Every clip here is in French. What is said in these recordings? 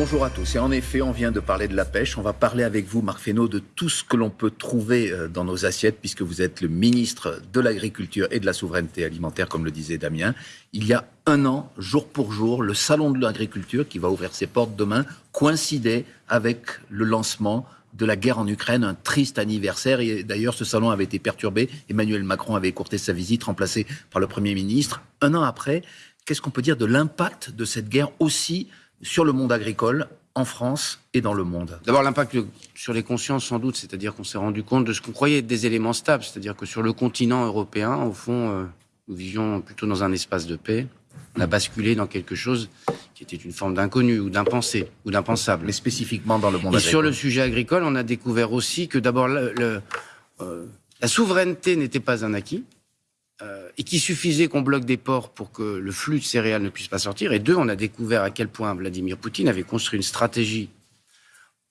Bonjour à tous. Et en effet, on vient de parler de la pêche. On va parler avec vous, Marc de tout ce que l'on peut trouver euh, dans nos assiettes, puisque vous êtes le ministre de l'Agriculture et de la Souveraineté Alimentaire, comme le disait Damien. Il y a un an, jour pour jour, le Salon de l'Agriculture, qui va ouvrir ses portes demain, coïncidait avec le lancement de la guerre en Ukraine, un triste anniversaire. Et d'ailleurs, ce salon avait été perturbé. Emmanuel Macron avait écourté sa visite, remplacé par le Premier ministre. Un an après, qu'est-ce qu'on peut dire de l'impact de cette guerre aussi sur le monde agricole en France et dans le monde D'abord, l'impact sur les consciences, sans doute, c'est-à-dire qu'on s'est rendu compte de ce qu'on croyait être des éléments stables, c'est-à-dire que sur le continent européen, au fond, euh, nous vivions plutôt dans un espace de paix. On a basculé dans quelque chose qui était une forme d'inconnu ou d'impensé ou d'impensable. Mais spécifiquement dans le monde et agricole. sur le sujet agricole, on a découvert aussi que d'abord, le, le, euh, la souveraineté n'était pas un acquis. Euh, et qu'il suffisait qu'on bloque des ports pour que le flux de céréales ne puisse pas sortir. Et deux, on a découvert à quel point Vladimir Poutine avait construit une stratégie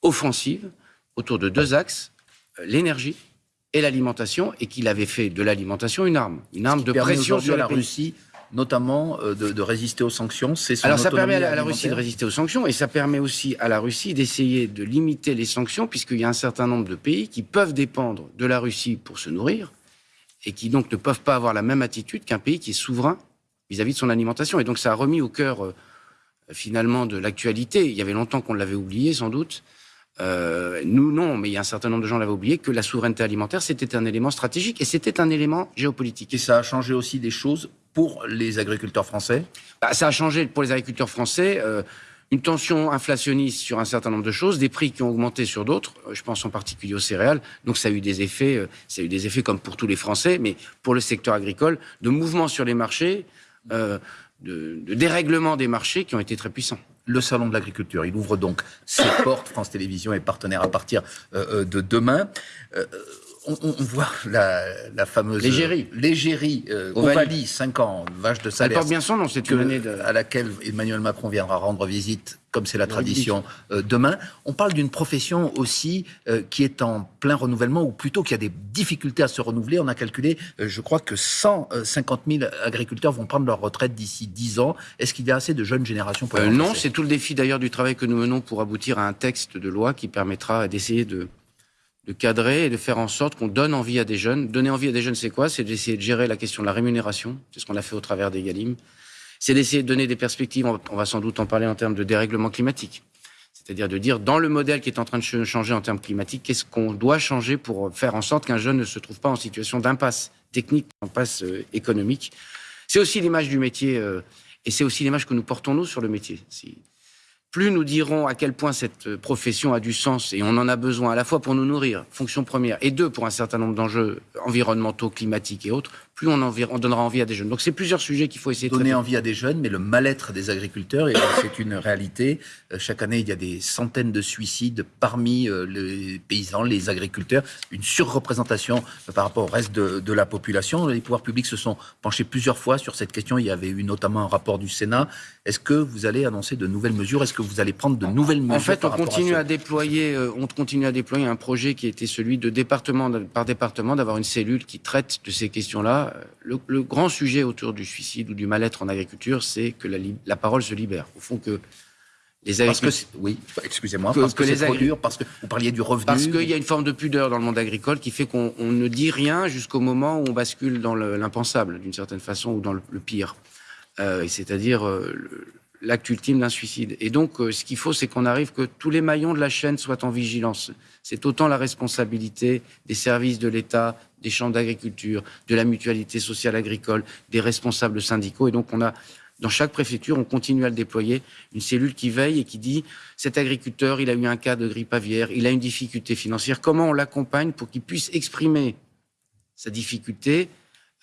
offensive autour de deux axes, euh, l'énergie et l'alimentation, et qu'il avait fait de l'alimentation une arme, une arme de pression sur la. Russie notamment euh, de, de, résister aux sanctions. C'est Alors ça permet à la, à la Russie de résister aux sanctions et ça permet aussi à la Russie d'essayer de limiter les sanctions puisqu'il y a un certain nombre de pays qui peuvent dépendre de la Russie pour se nourrir et qui donc ne peuvent pas avoir la même attitude qu'un pays qui est souverain vis-à-vis -vis de son alimentation. Et donc ça a remis au cœur euh, finalement de l'actualité. Il y avait longtemps qu'on l'avait oublié sans doute. Euh, nous, non, mais il y a un certain nombre de gens l'avaient oublié, que la souveraineté alimentaire, c'était un élément stratégique et c'était un élément géopolitique. Et ça a changé aussi des choses pour les agriculteurs français? Bah, Ça a changé pour les agriculteurs français. Euh, une tension inflationniste sur un certain nombre de choses, des prix qui ont augmenté sur d'autres. Euh, je pense en particulier aux céréales. Donc ça a eu des effets, euh, ça a eu des effets comme pour tous les Français, mais pour le secteur agricole, de mouvements sur les marchés, euh, de, de dérèglement des marchés qui ont été très puissants le salon de l'agriculture. Il ouvre donc ses portes. France Télévisions est partenaire à partir euh, de demain. On, on, voit la, la fameuse l'égérie, l'égérie euh, Ovalie, 5 ans, vache de salaire. Elle porte bien son nom, c'est une année de... à laquelle Emmanuel Macron viendra rendre visite, comme c'est la tradition, euh, demain. On parle d'une profession aussi euh, qui est en plein renouvellement, ou plutôt qui a des difficultés à se renouveler. On a calculé, euh, je crois que 150 000 agriculteurs vont prendre leur retraite d'ici 10 ans. Est-ce qu'il y a assez de jeunes générations pour Non, c'est tout le défi d'ailleurs du travail que nous menons pour aboutir à un texte de loi qui permettra d'essayer de de cadrer et de faire en sorte qu'on donne envie à des jeunes. Donner envie à des jeunes, c'est quoi? C'est d'essayer de gérer la question de la rémunération. C'est ce qu'on a fait au travers des Galim. C'est d'essayer de donner des perspectives. On va sans doute en parler en termes de dérèglement climatique. C'est-à-dire de dire, dans le modèle qui est en train de changer en termes climatiques, qu'est-ce qu'on doit changer pour faire en sorte qu'un jeune ne se trouve pas en situation d'impasse technique, d'impasse euh, économique? C'est aussi l'image du métier, euh, et c'est aussi l'image que nous portons, nous, sur le métier. Si, plus nous dirons à quel point cette profession a du sens et on en a besoin à la fois pour nous nourrir, fonction première, et deux, pour un certain nombre d'enjeux environnementaux, climatiques et autres, plus on, donnera envie à des jeunes. Donc c'est plusieurs sujets qu'il faut essayer de donner envie à des jeunes, mais le mal-être des agriculteurs, c'est une réalité. Euh, chaque année, il y a des centaines de suicides parmi euh, les paysans, les agriculteurs, une surreprésentation par rapport au reste de, de la population. Les pouvoirs publics se sont penchés plusieurs fois sur cette question. Il y avait eu notamment un rapport du Sénat. Est-ce que vous allez annoncer de nouvelles mesures? Est-ce que vous allez prendre de nouvelles mesures En fait, on continue à, à déployer, euh, on continue à déployer un projet qui était celui de département par département d'avoir une cellule qui traite de ces questions-là le, le, grand sujet autour du suicide ou du mal-être en agriculture, c'est que la, la, parole se libère. Au fond, que les agriculteurs. oui, excusez-moi, parce que, que c'est trop dur, parce que vous parliez du revenu. Parce qu'il y a une forme de pudeur dans le monde agricole qui fait qu'on ne dit rien jusqu'au moment où on bascule dans l'impensable, d'une certaine façon, ou dans le, le pire. Euh, C'est-à-dire euh, l'acte ultime d'un suicide. Et donc, euh, ce qu'il faut, c'est qu'on arrive que tous les maillons de la chaîne soient en vigilance. C'est autant la responsabilité des services de l'État, des champs d'agriculture, de la mutualité sociale agricole, des responsables syndicaux. Et donc, on a, dans chaque préfecture, on continue à le déployer, une cellule qui veille et qui dit cet agriculteur, il a eu un cas de grippe aviaire, il a une difficulté financière. Comment on l'accompagne pour qu'il puisse exprimer sa difficulté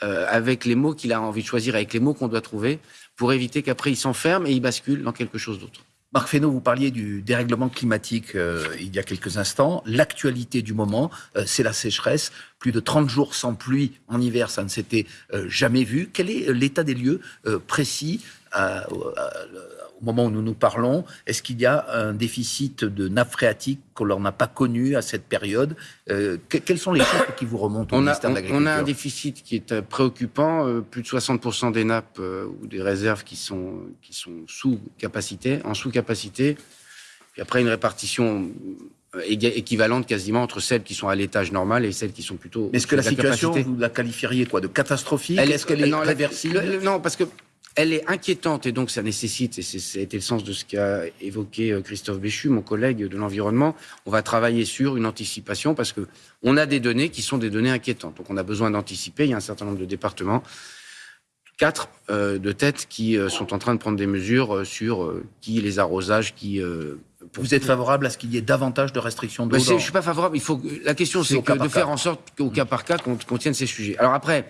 euh, avec les mots qu'il a envie de choisir, avec les mots qu'on doit trouver, pour éviter qu'après il s'enferme et il bascule dans quelque chose d'autre. Marc Fesneau, vous parliez du dérèglement climatique euh, il y a quelques instants. L'actualité du moment, euh, c'est la sécheresse. Plus de 30 jours sans pluie en hiver, ça ne s'était jamais vu. Quel est l'état des lieux précis à, à, au moment où nous nous parlons Est-ce qu'il y a un déficit de nappe phréatique qu'on n'a pas connu à cette période euh, que, Quels sont les chiffres qui vous remontent au on ministère a, de l'Agriculture On a un déficit qui est préoccupant. Euh, plus de 60% des nappes euh, ou des réserves qui sont, qui sont sous capacité, en sous capacité. puis après une répartition euh, équivalente quasiment entre celles qui sont à l'étage normal et celles qui sont plutôt. Est-ce que la, situation, vous la qualifieriez quoi? De catastrophique? Est-ce qu'elle est, non, réversible? Non, parce que elle est inquiétante et donc ça nécessite, et ça a été le sens de ce qu'a évoqué euh, Christophe Béchu, mon collègue de l'environnement, on va travailler sur une anticipation parce que on a des données qui sont des données inquiétantes. Donc on a besoin d'anticiper. Il y a un certain nombre de départements, quatre euh, de tête, qui sont en train de prendre des mesures sur qui les arrosages, qui vous êtes favorable à ce qu'il y ait davantage de restrictions d'eau Je ne suis pas favorable. Il faut, la question, c'est de faire en sorte qu'au cas par cas, qu'on tienne ces sujets. Alors après,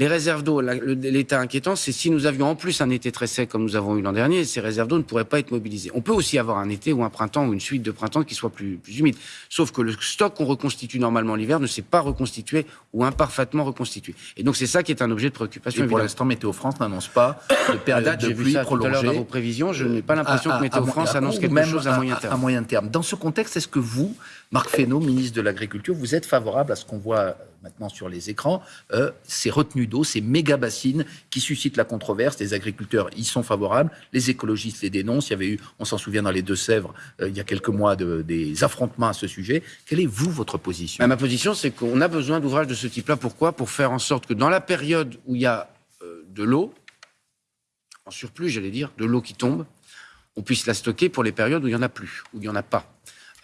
les réserves d'eau, l'état inquiétant, c'est si nous avions en plus un été très sec comme nous avons eu l'an dernier, ces réserves d'eau ne pourraient pas être mobilisées. On peut aussi avoir un été ou un printemps ou une suite de printemps qui soit plus, plus humide. Sauf que le stock qu'on reconstitue normalement l'hiver ne s'est pas reconstitué ou imparfaitement reconstitué. Et donc c'est ça qui est un objet de préoccupation. Et pour l'instant, Météo France n'annonce pas de période de pluie prolongée. dans vos prévisions, je n'ai pas l'impression que Météo France annonce quelque chose à, moyen terme. À moyen terme. Dans ce contexte, est-ce que vous, Marc Fesneau, ministre de l'Agriculture, vous êtes favorable à ce qu'on voit maintenant sur les écrans, euh, ces retenues d'eau, ces méga bassines qui suscitent la controverse. Les agriculteurs y sont favorables, les écologistes les dénoncent. Il y avait eu, on s'en souvient dans les Deux-Sèvres, euh, il y a quelques mois, des affrontements à ce sujet. Quelle est, vous, votre position? Bah, Ma position, c'est qu'on a besoin d'ouvrages de ce type-là. Pourquoi? Pour faire en sorte que dans la période où il y a euh, de l'eau, en surplus, j'allais dire, de l'eau qui tombe, on puisse la stocker pour les périodes où il n'y en a plus, où il n'y en a pas.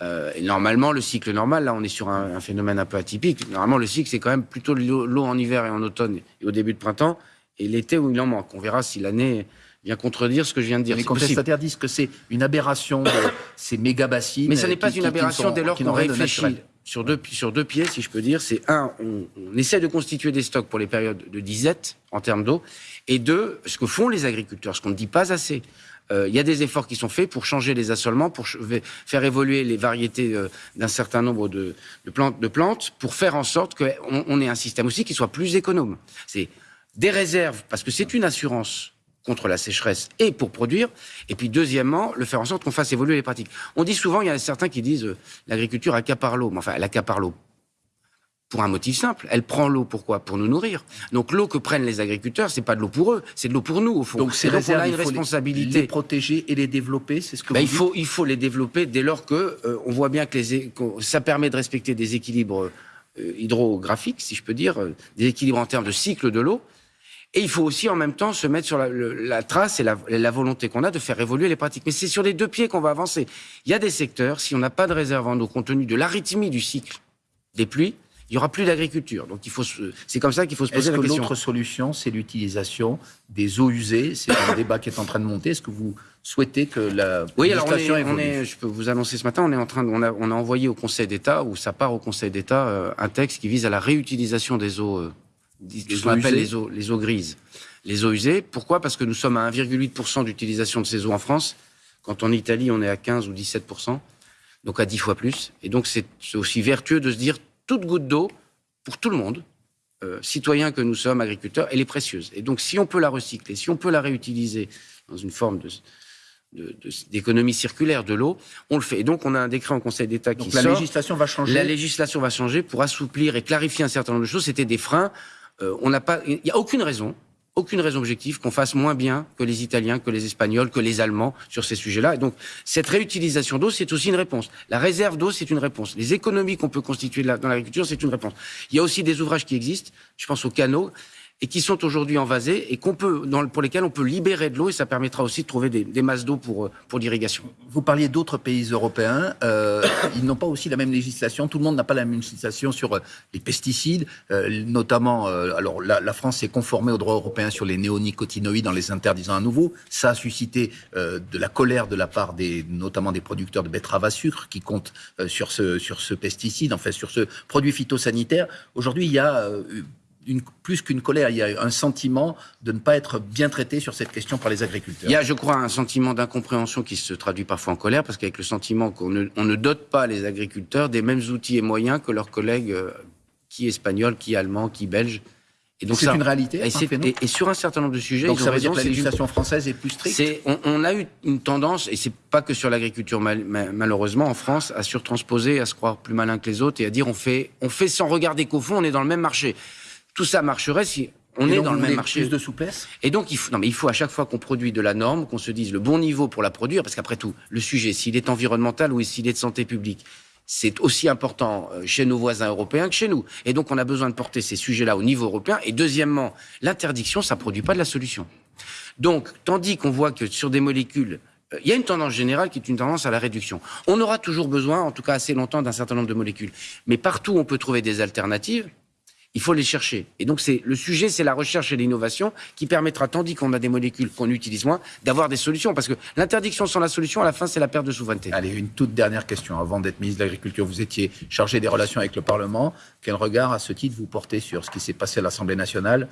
Euh, et normalement, le cycle normal, là, on est sur un, phénomène un peu atypique. Normalement, le cycle, c'est quand même plutôt l'eau en hiver et en automne et au début de printemps, et l'été où il en manque. On verra si l'année vient contredire ce que je viens de dire. Les contestataires disent que c'est une aberration de ces méga bassines. Mais ce n'est pas une aberration dès lors qu'on réfléchit sur deux, sur deux pieds, si je peux dire. C'est un, on, on, essaie de constituer des stocks pour les périodes de disette en termes d'eau, et deux, ce que font les agriculteurs, ce qu'on ne dit pas assez. Euh, il y a des efforts qui sont faits pour changer les assolements, pour faire évoluer les variétés euh, d'un certain nombre de, plantes, de plantes, pour faire en sorte qu'on ait un système aussi qui soit plus économe. C'est des réserves, parce que c'est une assurance contre la sécheresse et pour produire. Et puis, deuxièmement, le faire en sorte qu'on fasse évoluer les pratiques. On dit souvent, il y a certains qui disent euh, l'agriculture accapare l'eau. Mais enfin, elle accapare l'eau pour un motif simple. Elle prend l'eau pourquoi? Pour nous nourrir. Donc l'eau que prennent les agriculteurs, c'est pas de l'eau pour eux, c'est de l'eau pour nous au fond. Donc c'est on a une responsabilité. Les, protéger et les développer, c'est ce que ben, vous il faut il faut les développer dès lors que euh, on voit bien que les, ça permet de respecter des équilibres euh, hydrographiques, si je peux dire, euh, des équilibres en termes de cycle de l'eau. Et il faut aussi en même temps se mettre sur la, trace et la, la volonté qu'on a de faire évoluer les pratiques. Mais c'est sur les deux pieds qu'on va avancer. Il y a des secteurs, si on n'a pas de réserve en eau compte tenu de l'arythmie du cycle des pluies, il n'y aura plus d'agriculture. Donc il faut, c'est comme ça qu'il faut se poser la question. L'autre solution, c'est l'utilisation des eaux usées? C'est un débat qui est en train de monter. Est-ce que vous souhaitez que la oui, alors on est, je peux vous annoncer ce matin, on est en train, on a, on a envoyé au Conseil d'État ou ça part au Conseil d'État euh, un texte qui vise à la réutilisation des eaux, euh, ce qu'on appelle les eaux, les eaux grises, les eaux usées. Pourquoi? Parce que nous sommes à 1,8% d'utilisation de ces eaux en France. Quand en Italie, on est à 15 ou 17%, donc à 10 fois plus. Et donc c'est aussi vertueux de se dire toute goutte d'eau, pour tout le monde, euh, citoyens que nous sommes, agriculteurs, elle est précieuse. Et donc, si on peut la recycler, si on peut la réutiliser dans une forme de, d'économie circulaire de l'eau, on le fait. Et donc, on a un décret en Conseil d'État qui la législation va changer. La législation va changer pour assouplir et clarifier un certain nombre de choses. C'était des freins. Euh, on n'a pas, il n'y a aucune raison aucune raison objective qu'on fasse moins bien que les Italiens, que les Espagnols, que les Allemands sur ces sujets-là. Et donc, cette réutilisation d'eau, c'est aussi une réponse. La réserve d'eau, c'est une réponse. Les économies qu'on peut constituer dans l'agriculture, c'est une réponse. Il y a aussi des ouvrages qui existent. Je pense aux canaux et qui sont aujourd'hui envasés et qu'on peut, pour lesquels on peut libérer de l'eau et ça permettra aussi de trouver des, masses d'eau pour, euh, pour l'irrigation. Vous parliez d'autres pays européens, euh, ils n'ont pas aussi la même législation, tout le monde n'a pas la même législation sur euh, les pesticides, notamment, alors la, la France s'est conformée au droit européen sur les néonicotinoïdes en les interdisant à nouveau, ça a suscité de la colère de la part des, notamment des producteurs de betteraves à sucre qui comptent sur, ce, sur ce pesticide, en fait sur ce produit phytosanitaire. Aujourd'hui, il y a plus qu'une colère, il y a un sentiment de ne pas être bien traité sur cette question par les agriculteurs. Il y a, je crois, un sentiment d'incompréhension qui se traduit parfois en colère, parce qu'avec le sentiment qu'on ne, dote pas les agriculteurs des mêmes outils et moyens que leurs collègues, euh, qui espagnols, qui allemands, qui belges. Et donc c'est une réalité. Et, sur un certain nombre de sujets, donc ça veut dire que la législation française est plus stricte. on, a eu une tendance, et c'est pas que sur l'agriculture malheureusement en France, à surtransposer, à se croire plus malin que les autres et à dire on fait, on fait sans regarder qu'au fond on est dans le même marché. Tout ça marcherait si On Et est dans le même marché. Plus de souplesse? Et donc, il faut, non, mais il faut à chaque fois qu'on produit de la norme, qu'on se dise le bon niveau pour la produire, parce qu'après tout, le sujet, s'il est environnemental ou s'il est de santé publique, c'est aussi important euh, chez nos voisins européens que chez nous. Et donc, on a besoin de porter ces sujets-là au niveau européen. Et deuxièmement, l'interdiction, ça produit pas de la solution. Donc, tandis qu'on voit que sur des molécules, euh, il y a une tendance générale qui est une tendance à la réduction. On aura toujours besoin, en tout cas assez longtemps, d'un certain nombre de molécules. Mais partout où on peut trouver des alternatives, il faut les chercher. Et donc, c'est le sujet, c'est la recherche et l'innovation qui permettra, tandis qu'on a des molécules qu'on utilise moins, d'avoir des solutions. Parce que l'interdiction sans la solution, à la fin, c'est la perte de souveraineté. Allez, une toute dernière question. Avant d'être ministre de l'Agriculture, vous étiez chargé des relations avec le Parlement. Quel regard, à ce titre, vous portez sur ce qui s'est passé à l'Assemblée nationale?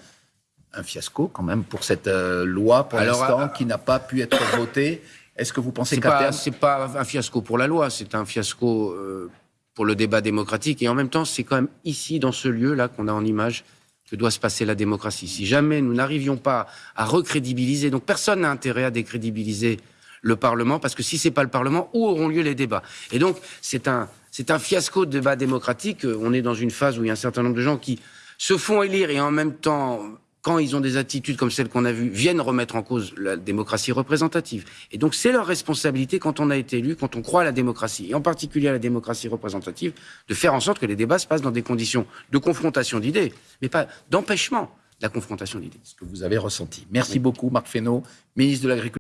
Un fiasco, quand même, pour cette euh, loi, pour l'instant, euh, qui n'a pas pu être votée. Est-ce que vous pensez qu'à terme... c'est pas un fiasco pour la loi, c'est un fiasco euh, pour le débat démocratique. Et en même temps, c'est quand même ici, dans ce lieu-là, qu'on a en image que doit se passer la démocratie. Si jamais nous n'arrivions pas à recrédibiliser, donc personne n'a intérêt à décrédibiliser le Parlement, parce que si c'est pas le Parlement, où auront lieu les débats? Et donc, c'est un, c'est un fiasco de débat démocratique. On est dans une phase où il y a un certain nombre de gens qui se font élire et en même temps, quand ils ont des attitudes comme celles qu'on a vues, viennent remettre en cause la démocratie représentative. Et donc, c'est leur responsabilité quand on a été élu, quand on croit à la démocratie, et en particulier à la démocratie représentative, de faire en sorte que les débats se passent dans des conditions de confrontation d'idées, mais pas d'empêchement de la confrontation d'idées. ce que vous avez ressenti. Merci beaucoup, Marc Fesneau, ministre de l'Agriculture.